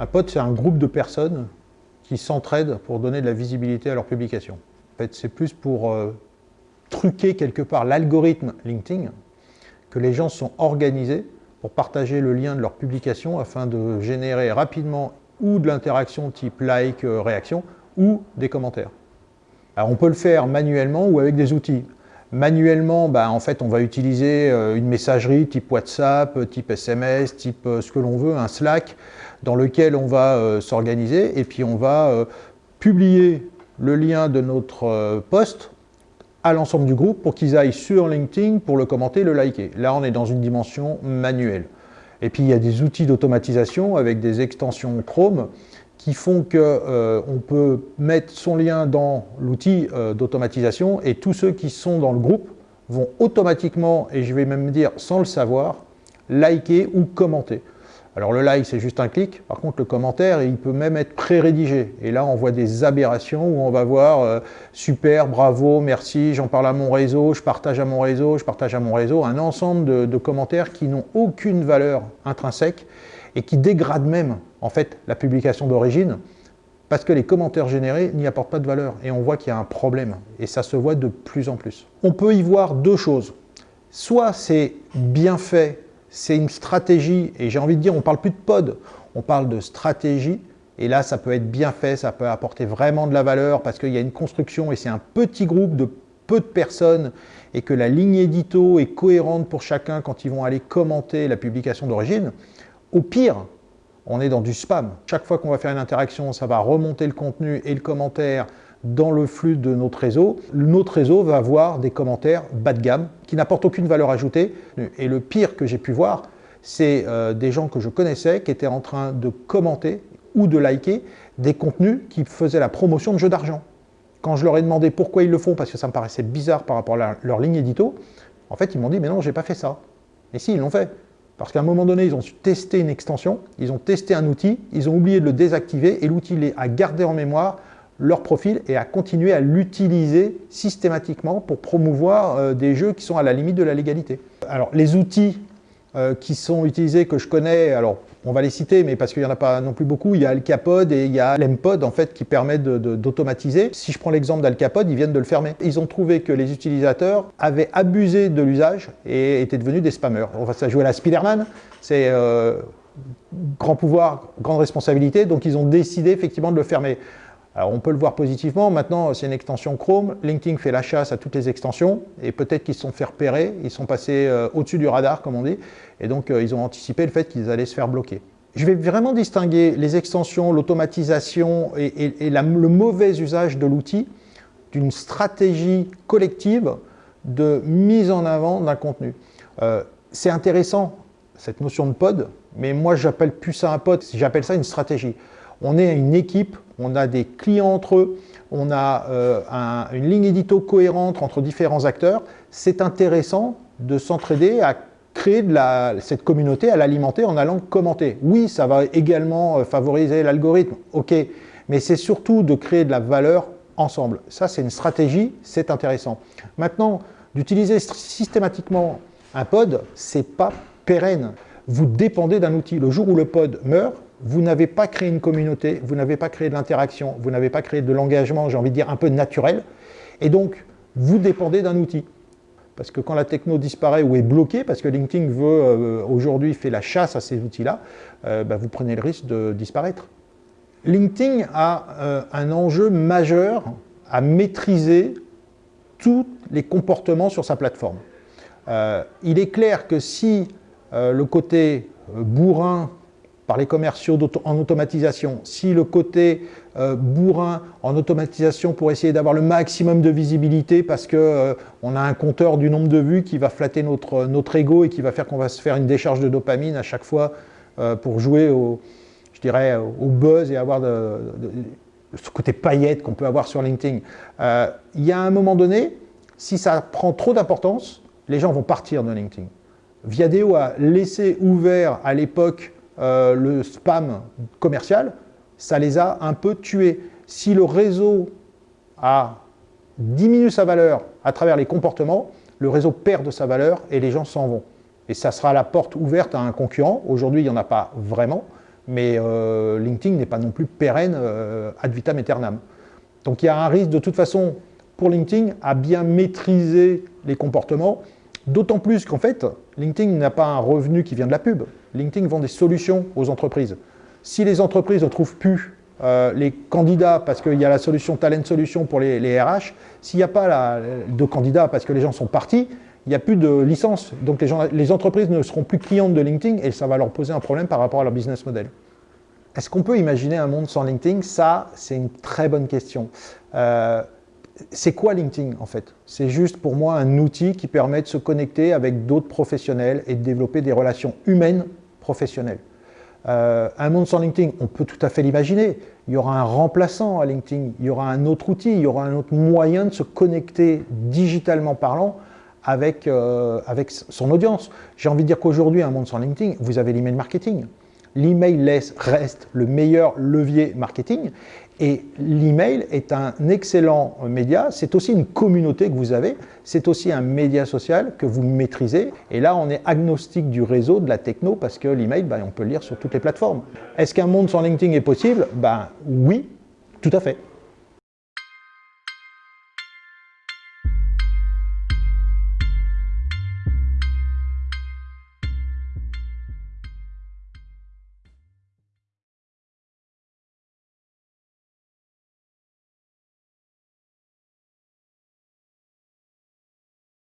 Un pod, c'est un groupe de personnes qui s'entraident pour donner de la visibilité à leurs publications. En fait, c'est plus pour euh, truquer quelque part l'algorithme LinkedIn que les gens sont organisés pour partager le lien de leur publication afin de générer rapidement ou de l'interaction type like, euh, réaction, ou des commentaires. Alors on peut le faire manuellement ou avec des outils. Manuellement, bah, en fait, on va utiliser euh, une messagerie type WhatsApp, type SMS, type euh, ce que l'on veut, un Slack, dans lequel on va s'organiser et puis on va publier le lien de notre poste à l'ensemble du groupe pour qu'ils aillent sur LinkedIn pour le commenter, le liker. Là, on est dans une dimension manuelle. Et puis, il y a des outils d'automatisation avec des extensions Chrome qui font qu'on euh, peut mettre son lien dans l'outil euh, d'automatisation et tous ceux qui sont dans le groupe vont automatiquement, et je vais même dire sans le savoir, liker ou commenter. Alors le like, c'est juste un clic. Par contre, le commentaire, il peut même être pré-rédigé. Et là, on voit des aberrations où on va voir euh, super, bravo, merci, j'en parle à mon réseau, je partage à mon réseau, je partage à mon réseau », un ensemble de, de commentaires qui n'ont aucune valeur intrinsèque et qui dégradent même, en fait, la publication d'origine parce que les commentaires générés n'y apportent pas de valeur. Et on voit qu'il y a un problème. Et ça se voit de plus en plus. On peut y voir deux choses. Soit c'est bien fait c'est une stratégie, et j'ai envie de dire, on parle plus de pod, on parle de stratégie, et là, ça peut être bien fait, ça peut apporter vraiment de la valeur, parce qu'il y a une construction, et c'est un petit groupe de peu de personnes, et que la ligne édito est cohérente pour chacun quand ils vont aller commenter la publication d'origine. Au pire, on est dans du spam. Chaque fois qu'on va faire une interaction, ça va remonter le contenu et le commentaire dans le flux de notre réseau, notre réseau va avoir des commentaires bas de gamme qui n'apportent aucune valeur ajoutée. Et le pire que j'ai pu voir, c'est euh, des gens que je connaissais qui étaient en train de commenter ou de liker des contenus qui faisaient la promotion de jeux d'argent. Quand je leur ai demandé pourquoi ils le font, parce que ça me paraissait bizarre par rapport à leur ligne édito, en fait, ils m'ont dit « mais non, j'ai pas fait ça ». Et si, ils l'ont fait. Parce qu'à un moment donné, ils ont testé une extension, ils ont testé un outil, ils ont oublié de le désactiver et l'outil a gardé en mémoire leur profil et à continuer à l'utiliser systématiquement pour promouvoir euh, des jeux qui sont à la limite de la légalité. Alors les outils euh, qui sont utilisés, que je connais, alors on va les citer, mais parce qu'il n'y en a pas non plus beaucoup, il y a Alcapod et il y a l'Empod en fait qui permet d'automatiser. Si je prends l'exemple d'Alcapod, ils viennent de le fermer. Ils ont trouvé que les utilisateurs avaient abusé de l'usage et étaient devenus des spammers. On va se jouer à la Spiderman, c'est euh, grand pouvoir, grande responsabilité, donc ils ont décidé effectivement de le fermer. Alors on peut le voir positivement, maintenant c'est une extension Chrome, LinkedIn fait la chasse à toutes les extensions, et peut-être qu'ils se sont fait repérer, ils sont passés euh, au-dessus du radar comme on dit, et donc euh, ils ont anticipé le fait qu'ils allaient se faire bloquer. Je vais vraiment distinguer les extensions, l'automatisation et, le mauvais usage de l'outil d'une stratégie collective de mise en avant d'un contenu. Euh, c'est intéressant, cette notion de pod, mais moi j'appelle plus ça un pod, j'appelle ça une stratégie. On est une équipe, on a des clients entre eux, on a euh, une ligne édito cohérente entre différents acteurs. C'est intéressant de s'entraider à créer cette communauté, à l'alimenter en allant commenter. Oui, ça va également euh, favoriser l'algorithme, ok, mais c'est surtout de créer de la valeur ensemble. Ça, c'est une stratégie, c'est intéressant. Maintenant, d'utiliser systématiquement un pod, c'est pas pérenne. Vous dépendez d'un outil. Le jour où le pod meurt, vous n'avez pas créé une communauté, vous n'avez pas créé de l'interaction, vous n'avez pas créé de l'engagement, j'ai envie de dire, un peu naturel. Et donc, vous dépendez d'un outil. Parce que quand la techno disparaît ou est bloquée, parce que LinkedIn veut euh, aujourd'hui fait la chasse à ces outils-là, euh, bah, vous prenez le risque de disparaître. LinkedIn a euh, un enjeu majeur à maîtriser tous les comportements sur sa plateforme. il est clair que si le côté bourrin par les commerciaux en automatisation, si le côté euh, bourrin en automatisation pour essayer d'avoir le maximum de visibilité parce qu'on euh, a un compteur du nombre de vues qui va flatter notre, notre ego et qui va faire qu'on va se faire une décharge de dopamine à chaque fois euh, pour jouer au, je dirais, au buzz et avoir ce côté paillette qu'on peut avoir sur LinkedIn. Il y a un moment donné, si ça prend trop d'importance, les gens vont partir de LinkedIn. Viadeo a laissé ouvert à l'époque euh, le spam commercial, ça les a un peu tués. Si le réseau a diminué sa valeur à travers les comportements, le réseau perd de sa valeur et les gens s'en vont. Et ça sera la porte ouverte à un concurrent. Aujourd'hui, il n'y en a pas vraiment, Mais LinkedIn n'est pas non plus pérenne ad vitam aeternam. Donc il y a un risque de toute façon pour LinkedIn à bien maîtriser les comportements, d'autant plus qu'en fait, LinkedIn n'a pas un revenu qui vient de la pub. LinkedIn vend des solutions aux entreprises. Si les entreprises ne trouvent plus euh, les candidats parce qu'il y a la solution Talent Solution pour les, RH, s'il n'y a pas de candidats parce que les gens sont partis, il n'y a plus de licence. Donc les, entreprises ne seront plus clientes de LinkedIn et ça va leur poser un problème par rapport à leur business model. Est-ce qu'on peut imaginer un monde sans LinkedIn? Ça, c'est une très bonne question. Euh, c'est quoi LinkedIn en fait? C'est juste pour moi un outil qui permet de se connecter avec d'autres professionnels et de développer des relations humaines professionnelles. Euh, un monde sans LinkedIn, on peut tout à fait l'imaginer. Il y aura un remplaçant à LinkedIn, il y aura un autre outil, il y aura un autre moyen de se connecter digitalement parlant avec, euh, avec son audience. J'ai envie de dire qu'aujourd'hui, un monde sans LinkedIn, vous avez l'email marketing. L'email reste le meilleur levier marketing et l'email est un excellent média, c'est aussi une communauté que vous avez, c'est aussi un média social que vous maîtrisez. Et là, on est agnostique du réseau, de la techno, parce que l'email, ben, on peut le lire sur toutes les plateformes. Est-ce qu'un monde sans LinkedIn est possible? Ben, Oui, tout à fait.